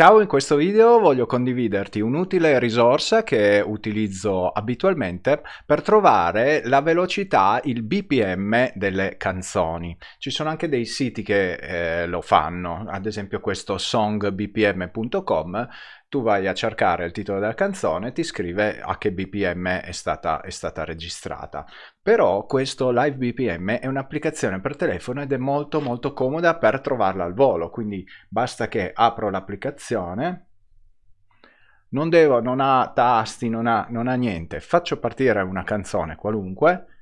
Ciao, in questo video voglio condividerti un'utile risorsa che utilizzo abitualmente per trovare la velocità, il BPM delle canzoni. Ci sono anche dei siti che eh, lo fanno, ad esempio questo songbpm.com tu vai a cercare il titolo della canzone e ti scrive a che BPM è stata, è stata registrata. Però questo Live BPM è un'applicazione per telefono ed è molto molto comoda per trovarla al volo, quindi basta che apro l'applicazione, non, devo, non ha tasti, non ha, non ha niente, faccio partire una canzone qualunque,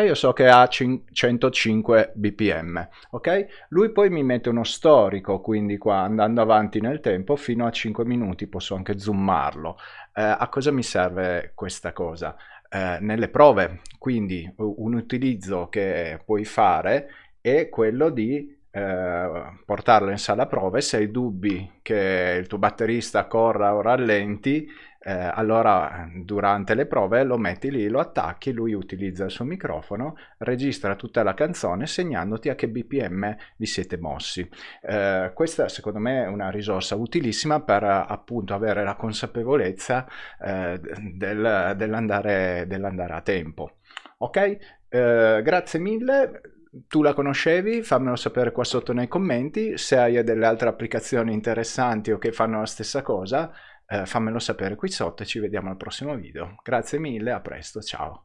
e io so che ha 105 bpm ok? Lui poi mi mette uno storico quindi qua andando avanti nel tempo fino a 5 minuti posso anche zoomarlo. Eh, a cosa mi serve questa cosa? Eh, nelle prove quindi un utilizzo che puoi fare è quello di eh, portarlo in sala prove se hai dubbi che il tuo batterista corra o rallenti eh, allora durante le prove lo metti lì, lo attacchi, lui utilizza il suo microfono, registra tutta la canzone segnandoti a che BPM vi siete mossi. Eh, questa secondo me è una risorsa utilissima per appunto avere la consapevolezza eh, del, dell'andare, dell'andare a tempo. Ok? Eh, grazie mille tu la conoscevi, fammelo sapere qua sotto nei commenti, se hai delle altre applicazioni interessanti o che fanno la stessa cosa, eh, fammelo sapere qui sotto e ci vediamo al prossimo video. Grazie mille, a presto, ciao!